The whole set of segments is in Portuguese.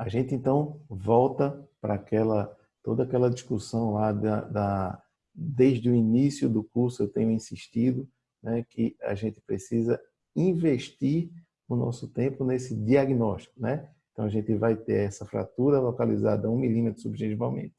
A gente então volta para aquela toda aquela discussão lá da, da, desde o início do curso eu tenho insistido né, que a gente precisa investir o nosso tempo nesse diagnóstico, né? Então a gente vai ter essa fratura localizada a um milímetro subgengivalmente,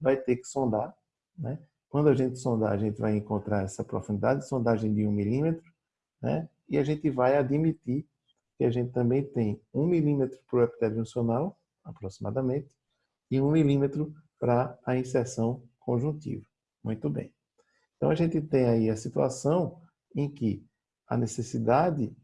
vai ter que sondar, né? Quando a gente sondar, a gente vai encontrar essa profundidade de sondagem de um milímetro, né? E a gente vai admitir que a gente também tem um milímetro para o epitélio juncional, aproximadamente, e um milímetro para a inserção conjuntiva. Muito bem. Então, a gente tem aí a situação em que a necessidade,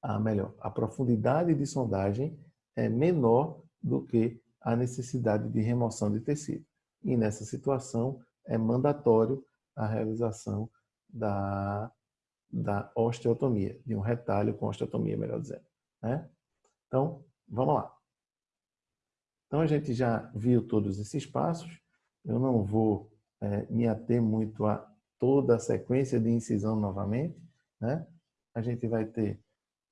a melhor, a profundidade de sondagem é menor do que a necessidade de remoção de tecido. E nessa situação é mandatório a realização da da osteotomia, de um retalho com osteotomia, melhor dizendo. Né? Então, vamos lá. Então, a gente já viu todos esses passos. Eu não vou é, me ater muito a toda a sequência de incisão novamente. Né? A gente vai ter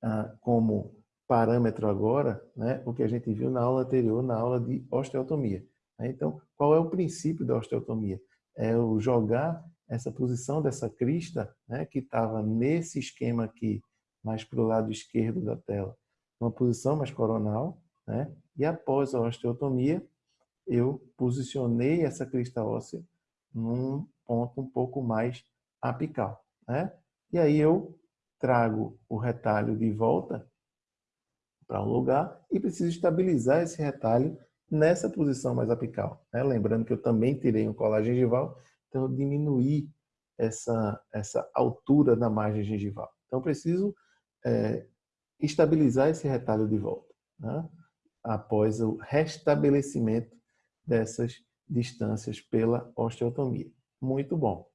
ah, como parâmetro agora né, o que a gente viu na aula anterior, na aula de osteotomia. Né? Então, qual é o princípio da osteotomia? É o jogar essa posição dessa crista, né, que estava nesse esquema aqui, mais para o lado esquerdo da tela, uma posição mais coronal, né, e após a osteotomia, eu posicionei essa crista óssea num ponto um pouco mais apical. Né? E aí eu trago o retalho de volta para um lugar e preciso estabilizar esse retalho nessa posição mais apical. Né? Lembrando que eu também tirei um colar gengival então, diminuir essa, essa altura da margem gengival. Então, preciso é, estabilizar esse retalho de volta, né? após o restabelecimento dessas distâncias pela osteotomia. Muito bom.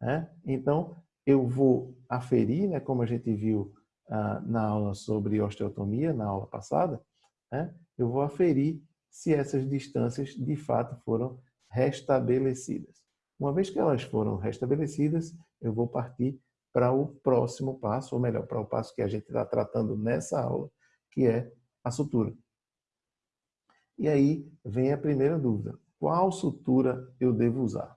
Né? Então, eu vou aferir, né, como a gente viu ah, na aula sobre osteotomia, na aula passada, né, eu vou aferir se essas distâncias de fato foram restabelecidas. Uma vez que elas foram restabelecidas, eu vou partir para o próximo passo, ou melhor, para o passo que a gente está tratando nessa aula, que é a sutura. E aí vem a primeira dúvida. Qual sutura eu devo usar?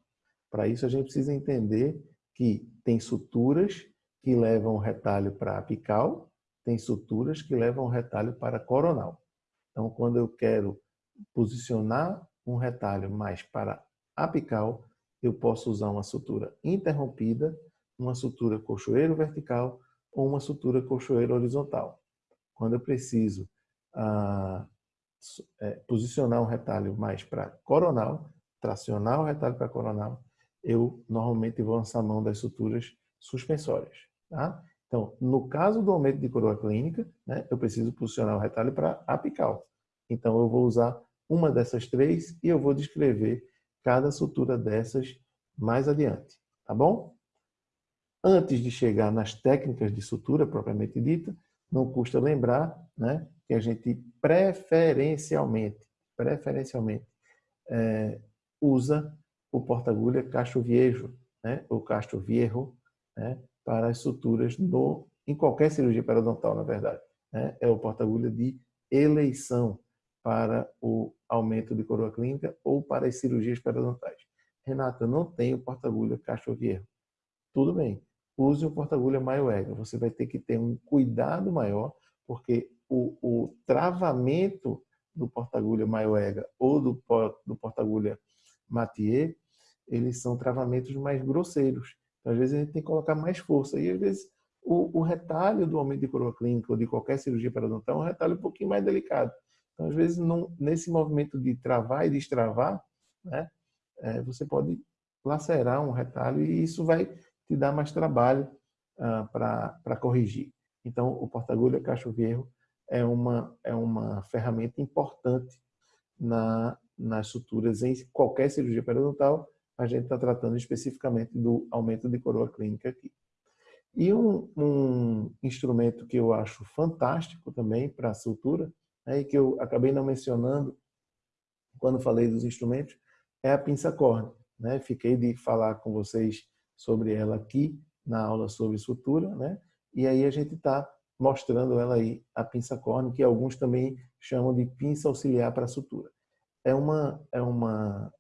Para isso a gente precisa entender que tem suturas que levam o retalho para apical, tem suturas que levam o retalho para coronal. Então, quando eu quero posicionar um retalho mais para apical, eu posso usar uma sutura interrompida, uma sutura cochoeiro vertical ou uma sutura cochoeiro horizontal. Quando eu preciso ah, é, posicionar um retalho mais para coronal, tracionar o retalho para coronal, eu normalmente vou lançar mão das suturas suspensórias. Tá? Então, no caso do aumento de coroa clínica, né, eu preciso posicionar o retalho para apical. Então, eu vou usar uma dessas três e eu vou descrever cada sutura dessas mais adiante, tá bom? Antes de chegar nas técnicas de sutura propriamente dita, não custa lembrar né, que a gente preferencialmente, preferencialmente é, usa o porta-agulha Castro Viejo, né, ou Castro Viejo, né, para as suturas no, em qualquer cirurgia periodontal, na verdade. Né, é o porta-agulha de eleição para o aumento de coroa clínica ou para as cirurgias periodontais. Renata, eu não tenho porta-agulha Castroviejo. Tudo bem, use o porta-agulha Maioega. Você vai ter que ter um cuidado maior, porque o, o travamento do porta-agulha Maioega ou do, do porta-agulha Mathieu, eles são travamentos mais grosseiros. Então, às vezes a gente tem que colocar mais força. E às vezes o, o retalho do aumento de coroa clínica ou de qualquer cirurgia periodontal é um retalho um pouquinho mais delicado. Então, às vezes, nesse movimento de travar e destravar, né, é, você pode lacerar um retalho e isso vai te dar mais trabalho ah, para corrigir. Então, o porta-agulha Cacho-Vierro é uma, é uma ferramenta importante na, nas suturas em qualquer cirurgia periodontal. A gente está tratando especificamente do aumento de coroa clínica aqui. E um, um instrumento que eu acho fantástico também para a sutura né, e que eu acabei não mencionando quando falei dos instrumentos, é a pinça córnea. Né? Fiquei de falar com vocês sobre ela aqui na aula sobre sutura, né? e aí a gente está mostrando ela aí, a pinça córnea, que alguns também chamam de pinça auxiliar para sutura. É uma, é uma,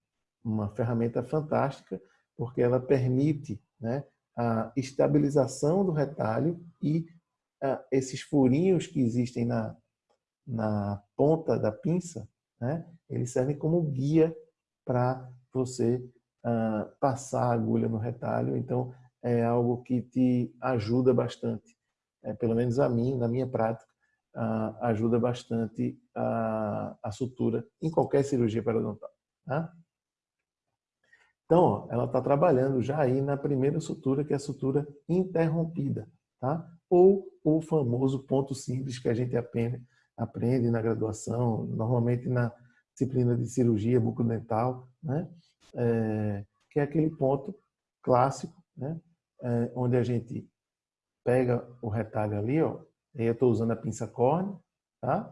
uma ferramenta fantástica, porque ela permite né, a estabilização do retalho e uh, esses furinhos que existem na, na ponta da pinça, né, eles servem como guia para você uh, passar a agulha no retalho. Então, é algo que te ajuda bastante. É, pelo menos a mim, na minha prática, uh, ajuda bastante a, a, sutura em qualquer cirurgia periodontal. Tá? Então, ó, ela está trabalhando já aí na primeira sutura, que é a sutura interrompida, tá? Ou o famoso ponto simples que a gente aprende, aprende na graduação, normalmente na disciplina de cirurgia bucodental, né? É, que é aquele ponto clássico, né? É, onde a gente pega o retalho ali, ó, e eu estou usando a pinça córnea, tá?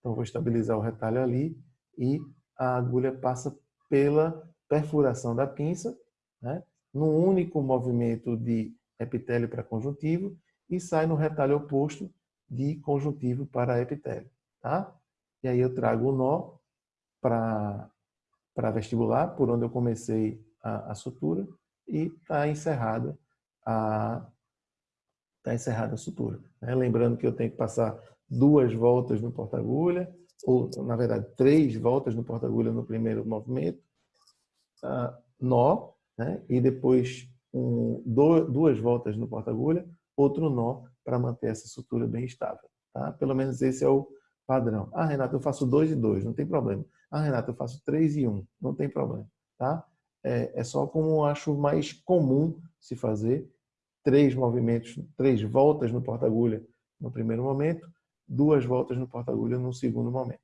Então vou estabilizar o retalho ali e a agulha passa pela perfuração da pinça, né, num único movimento de epitélio para conjuntivo e sai no retalho oposto de conjuntivo para epitélio. Tá? E aí eu trago o nó para vestibular, por onde eu comecei a, a sutura, e está encerrada a tá encerrada a sutura. Né? Lembrando que eu tenho que passar duas voltas no porta-agulha, ou na verdade três voltas no porta-agulha no primeiro movimento, uh, nó, né? e depois um, do, duas voltas no porta-agulha, outro nó para manter essa sutura bem estável. Tá? Pelo menos esse é o padrão. Ah, Renato, eu faço dois e dois, não tem problema. Ah, Renato, eu faço três e um, não tem problema. Tá? É, é só como eu acho mais comum se fazer três movimentos, três voltas no porta-agulha no primeiro momento, duas voltas no porta-agulha no segundo momento,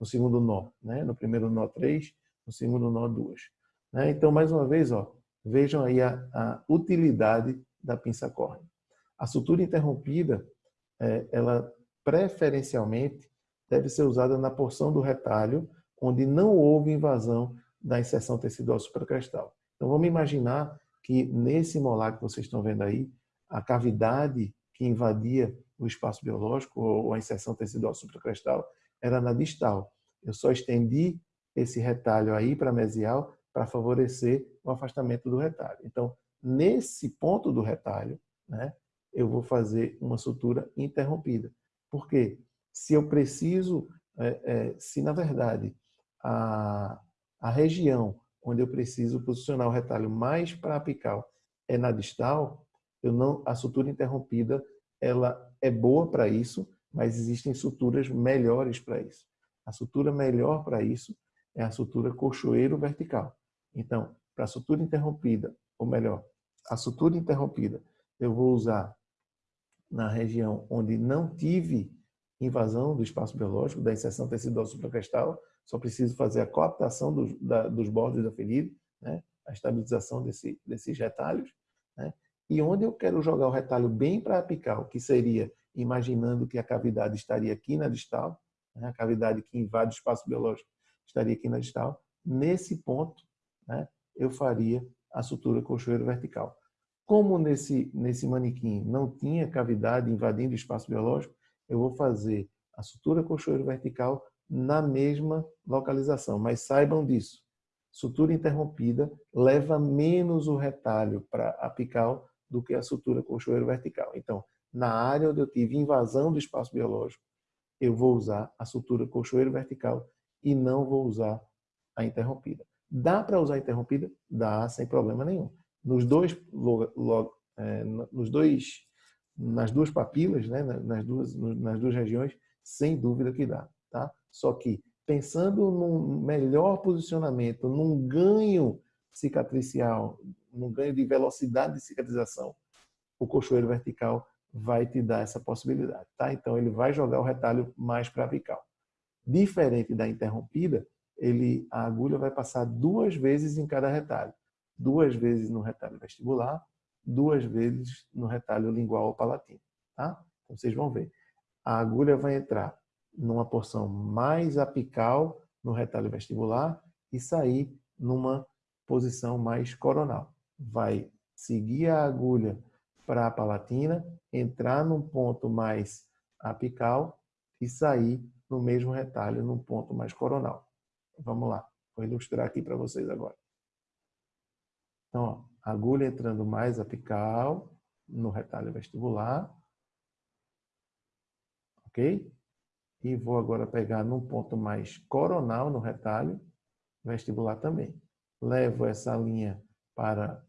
no segundo nó. Né? No primeiro nó, três, no segundo nó, duas. Né? Então, mais uma vez, ó, vejam aí a, a utilidade da pinça córnea. A sutura interrompida, é, ela preferencialmente deve ser usada na porção do retalho onde não houve invasão da inserção tecidual supracrestal. Então, vamos imaginar que nesse molar que vocês estão vendo aí, a cavidade que invadia o espaço biológico ou a inserção tecidual supracrestal era na distal. Eu só estendi esse retalho aí para mesial para favorecer o afastamento do retalho. Então, nesse ponto do retalho, né, eu vou fazer uma sutura interrompida. Por quê? Se eu preciso, é, é, se na verdade a, a região onde eu preciso posicionar o retalho mais para apical é na distal, eu não, a sutura interrompida ela é boa para isso, mas existem suturas melhores para isso. A sutura melhor para isso é a sutura cochoeiro vertical. Então, para a sutura interrompida, ou melhor, a sutura interrompida, eu vou usar na região onde não tive invasão do espaço biológico, da inserção tecidual supracrestal, só preciso fazer a coaptação dos, da, dos bordos da ferida, né? a estabilização desse, desses retalhos, né? e onde eu quero jogar o retalho bem para apical, que seria imaginando que a cavidade estaria aqui na distal, né? a cavidade que invade o espaço biológico estaria aqui na distal, nesse ponto né, eu faria a sutura cochoeiro vertical. Como nesse, nesse manequim não tinha cavidade invadindo o espaço biológico, eu vou fazer a sutura cochoeiro vertical na mesma localização. Mas saibam disso, sutura interrompida leva menos o retalho para apical do que a sutura cochoeiro vertical. Então, na área onde eu tive invasão do espaço biológico, eu vou usar a sutura cochoeiro vertical e não vou usar a interrompida. Dá para usar interrompida? Dá, sem problema nenhum. Nos dois, é, nos dois, nas duas papilas, né, nas, duas, nas duas regiões, sem dúvida que dá. Tá? Só que, pensando num melhor posicionamento, num ganho cicatricial, num ganho de velocidade de cicatrização, o cochoeiro vertical vai te dar essa possibilidade. Tá? Então, ele vai jogar o retalho mais para apical. Diferente da interrompida, ele, a agulha vai passar duas vezes em cada retalho. Duas vezes no retalho vestibular, duas vezes no retalho lingual ou palatino. Tá? Então, vocês vão ver. A agulha vai entrar numa porção mais apical no retalho vestibular e sair numa posição mais coronal. Vai seguir a agulha para a palatina, entrar num ponto mais apical e sair no mesmo retalho, num ponto mais coronal. Vamos lá, vou ilustrar aqui para vocês agora. Então, ó, agulha entrando mais apical no retalho vestibular. Ok? E vou agora pegar num ponto mais coronal no retalho vestibular também. Levo essa linha para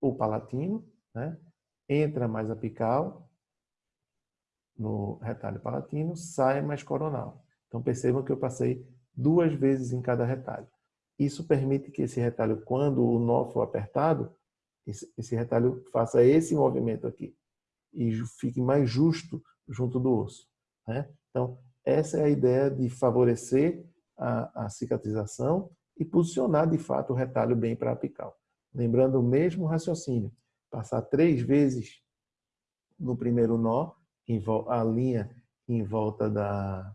o palatino, né? entra mais apical no retalho palatino, sai mais coronal. Então percebam que eu passei duas vezes em cada retalho. Isso permite que esse retalho, quando o nó for apertado, esse, retalho faça esse movimento aqui e fique mais justo junto do osso. Né? Então, essa é a ideia de favorecer a, a cicatrização e posicionar de fato o retalho bem para apical. Lembrando o mesmo raciocínio, passar três vezes no primeiro nó, a linha em volta, da,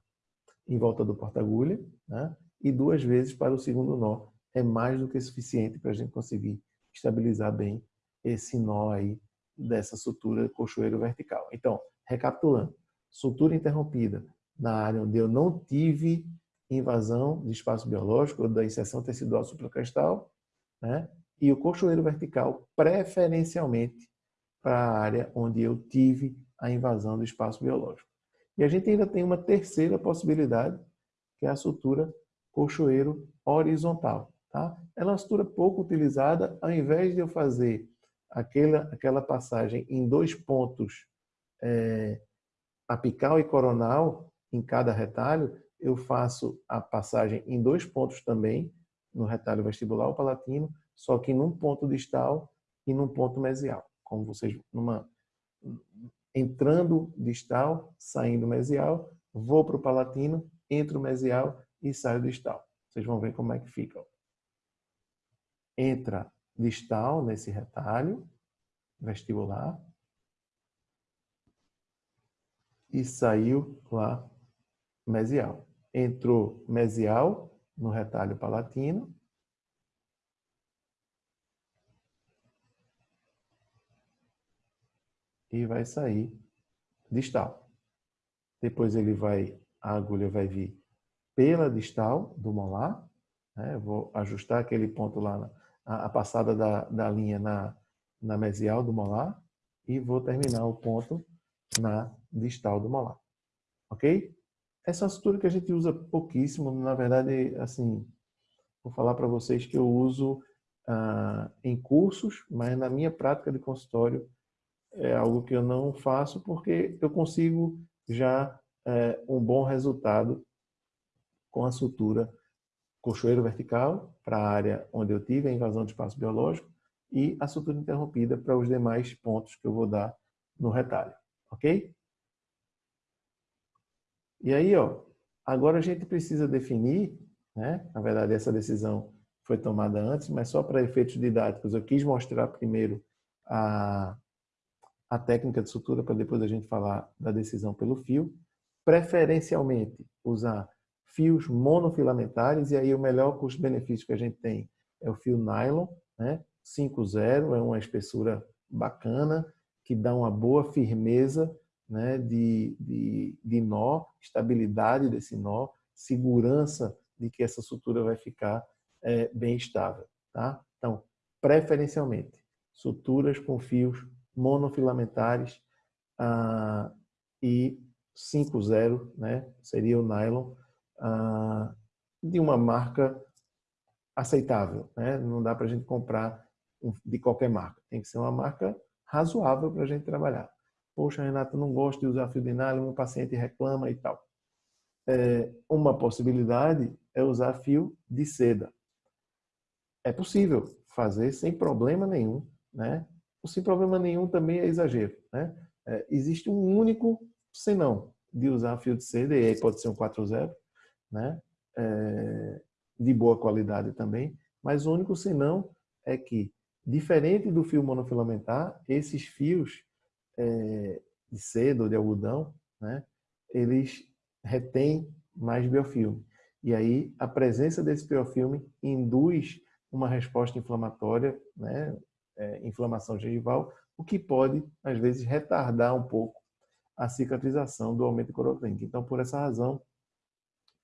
em volta do porta-agulha, né? E duas vezes para o segundo nó. É mais do que suficiente para a gente conseguir estabilizar bem esse nó aí dessa sutura cochoeiro vertical. Então, recapitulando, sutura interrompida na área onde eu não tive invasão de espaço biológico ou da inserção tecidual supracrestal, né? e o cochoeiro vertical preferencialmente para a área onde eu tive a invasão do espaço biológico. E a gente ainda tem uma terceira possibilidade, que é a sutura cochoeiro horizontal. Tá? É uma sutura pouco utilizada, ao invés de eu fazer aquela, aquela passagem em dois pontos é, apical e coronal em cada retalho, eu faço a passagem em dois pontos também, no retalho vestibular ou palatino, só que num ponto distal e num ponto mesial. Como vocês, numa, entrando distal, saindo mesial, vou para o palatino, entro mesial e saio distal. Vocês vão ver como é que fica. Entra distal nesse retalho vestibular e saiu lá mesial. Entrou mesial no retalho palatino e vai sair distal. Depois ele vai, a agulha vai vir pela distal do molar. Né? Vou ajustar aquele ponto lá, na, a, a passada da, da linha na, na mesial do molar e vou terminar o ponto na distal do molar. Ok? Essa é uma sutura que a gente usa pouquíssimo. Na verdade, assim, vou falar para vocês que eu uso ah, em cursos, mas na minha prática de consultório é algo que eu não faço porque eu consigo já é, um bom resultado com a sutura cochoeiro vertical para a área onde eu tive a invasão de espaço biológico e a sutura interrompida para os demais pontos que eu vou dar no retalho, ok? E aí, ó, agora a gente precisa definir, né? na verdade essa decisão foi tomada antes, mas só para efeitos didáticos eu quis mostrar primeiro a, a técnica de sutura para depois a gente falar da decisão pelo fio, preferencialmente usar fios monofilamentares, e aí o melhor custo-benefício que a gente tem é o fio nylon, né? 5.0, é uma espessura bacana, que dá uma boa firmeza né? de, de, de nó, estabilidade desse nó, segurança de que essa sutura vai ficar é, bem estável. Tá? Então, preferencialmente, suturas com fios monofilamentares ah, e 5.0, né? seria o nylon, ah, de uma marca aceitável. Né? Não dá para a gente comprar de qualquer marca. Tem que ser uma marca razoável para a gente trabalhar. Poxa, Renata, não gosto de usar fio de nylon, meu paciente reclama e tal. É, uma possibilidade é usar fio de seda. É possível fazer sem problema nenhum. Né? O sem problema nenhum também é exagero. Né? É, existe um único senão de usar fio de seda, e aí pode ser um 4.0, né? É, de boa qualidade também, mas o único senão é que, diferente do fio monofilamentar, esses fios é, de seda ou de algodão, né, eles retêm mais biofilme. E aí a presença desse biofilme induz uma resposta inflamatória, né, é, inflamação gengival, o que pode, às vezes, retardar um pouco a cicatrização do aumento cloroclínico. Então, por essa razão,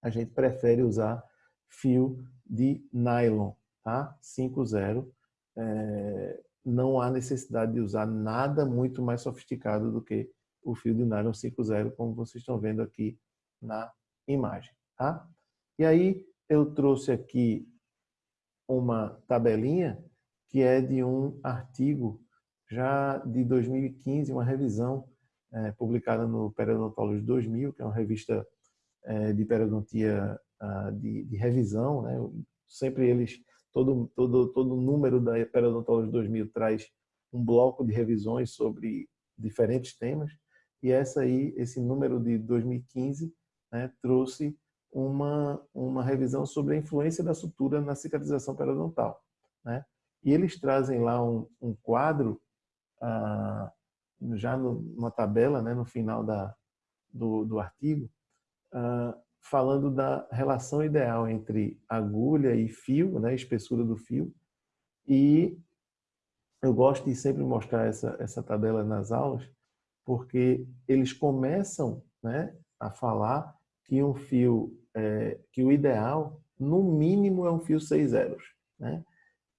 a gente prefere usar fio de nylon, tá? 5.0. É, não há necessidade de usar nada muito mais sofisticado do que o fio de nylon 5.0, como vocês estão vendo aqui na imagem, tá? E aí eu trouxe aqui uma tabelinha que é de um artigo já de 2015, uma revisão é, publicada no Periodontology 2000, que é uma revista de periodontia uh, de, de, revisão. Né? Sempre eles, todo, todo, todo número da Periodontology 2000 traz um bloco de revisões sobre diferentes temas. E essa aí, esse número de 2015, né, trouxe uma, uma revisão sobre a influência da sutura na cicatrização periodontal. Né? E eles trazem lá um, um quadro, ah, já no, numa tabela, né, no final da, do, do artigo, ah, falando da relação ideal entre agulha e fio, né, espessura do fio. E eu gosto de sempre mostrar essa, essa tabela nas aulas, porque eles começam né, a falar que um fio, é, que o ideal, no mínimo, é um fio seis zeros. Né?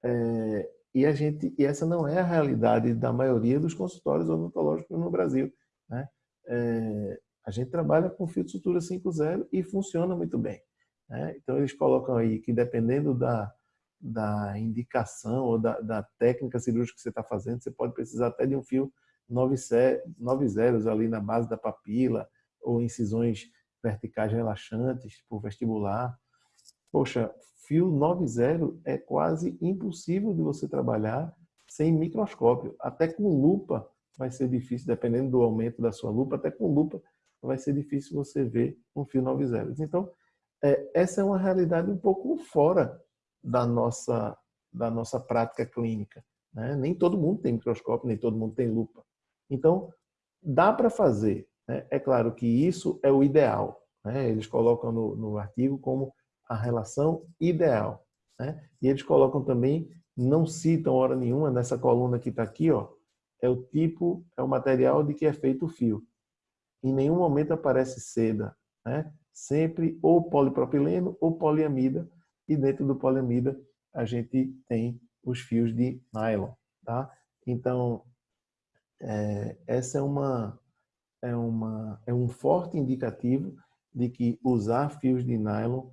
É, e, a gente, e essa não é a realidade da maioria dos consultórios odontológicos no Brasil. Né? É, a gente trabalha com fio de sutura 5.0 e funciona muito bem. Né? Então, eles colocam aí que dependendo da, da indicação ou da, da técnica cirúrgica que você está fazendo, você pode precisar até de um fio 9 zeros ali na base da papila ou incisões verticais relaxantes por vestibular. Poxa, fio 9.0 é quase impossível de você trabalhar sem microscópio. Até com lupa vai ser difícil, dependendo do aumento da sua lupa, até com lupa vai ser difícil você ver um fio 9.0. Então, é, essa é uma realidade um pouco fora da nossa, da nossa prática clínica. Né? Nem todo mundo tem microscópio, nem todo mundo tem lupa. Então, dá para fazer. Né? É claro que isso é o ideal. Né? Eles colocam no, no artigo como a relação ideal. Né? E eles colocam também, não citam hora nenhuma nessa coluna que está aqui, ó, é o tipo, é o material de que é feito o fio. Em nenhum momento aparece seda, né? sempre ou polipropileno ou poliamida, e dentro do poliamida a gente tem os fios de nylon. Tá? Então, é, essa é, uma, é, uma, é um forte indicativo de que usar fios de nylon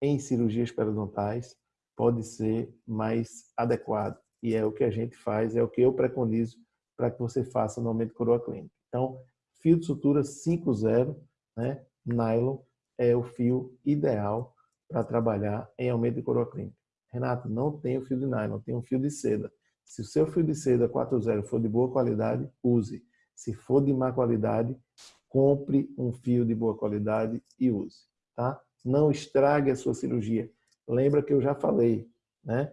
em cirurgias periodontais pode ser mais adequado. E é o que a gente faz, é o que eu preconizo para que você faça no aumento coroa clínica. Então, fio de sutura 5.0, né, nylon, é o fio ideal para trabalhar em aumento de coroa clínica. Renato, não tem fio de nylon, tem um fio de seda. Se o seu fio de seda 4.0 for de boa qualidade, use. Se for de má qualidade, compre um fio de boa qualidade e use. Tá? não estrague a sua cirurgia. Lembra que eu já falei, né?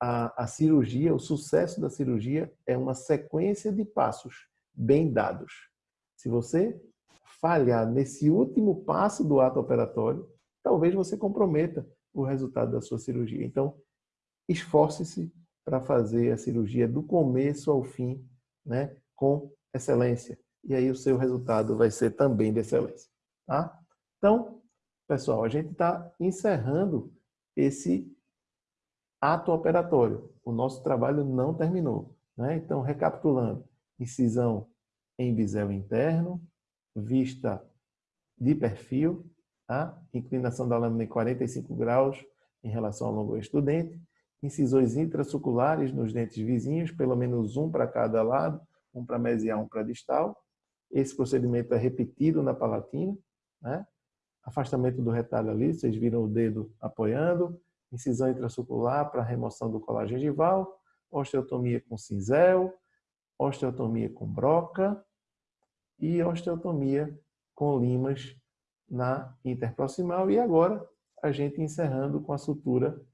A, a cirurgia, o sucesso da cirurgia é uma sequência de passos bem dados. Se você falhar nesse último passo do ato operatório, talvez você comprometa o resultado da sua cirurgia. Então, esforce-se para fazer a cirurgia do começo ao fim, né, com excelência. E aí o seu resultado vai ser também de excelência. Tá? Então, Pessoal, a gente está encerrando esse ato operatório. O nosso trabalho não terminou. Né? Então, recapitulando, incisão em bisel interno, vista de perfil, tá? inclinação da lâmina em 45 graus em relação ao longo estudante, incisões intrasuculares nos dentes vizinhos, pelo menos um para cada lado, um para mesial, um para distal. Esse procedimento é repetido na palatina, né? afastamento do retalho ali, vocês viram o dedo apoiando, incisão intrasucular para remoção do colar gengival, osteotomia com cinzel, osteotomia com broca e osteotomia com limas na interproximal. E agora a gente encerrando com a sutura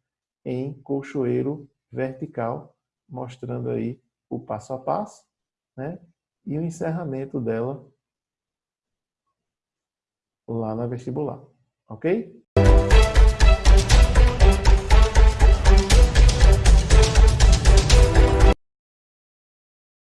em colchoeiro vertical, mostrando aí o passo a passo, né? E o encerramento dela lá na vestibular. Ok?